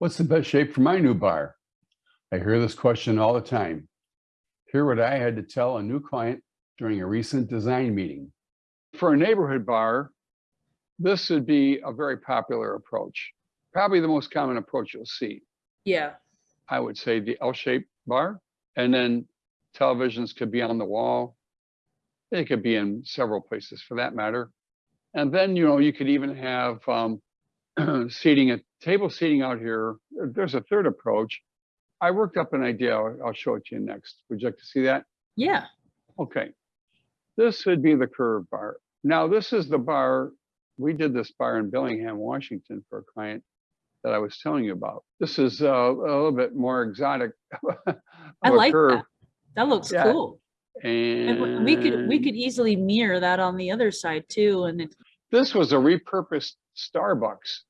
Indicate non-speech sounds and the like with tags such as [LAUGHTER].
What's the best shape for my new bar? I hear this question all the time. Hear what I had to tell a new client during a recent design meeting. For a neighborhood bar, this would be a very popular approach. Probably the most common approach you'll see. Yeah, I would say the L-shaped bar, and then televisions could be on the wall. They could be in several places for that matter. And then, you know, you could even have um, [CLEARS THROAT] seating, a table seating out here. There's a third approach. I worked up an idea. I'll I'll show it to you next. Would you like to see that? yeah, Okay. This would be the curved bar. Now, this is the bar, we did this bar in Bellingham, Washington for a client that I was telling you about. This is uh, a little bit more exotic. [LAUGHS] I like curve. that. That looks Yeah. cool. And w- we could, we could easily mirror that on the other side too, and it, This was a repurposed Starbucks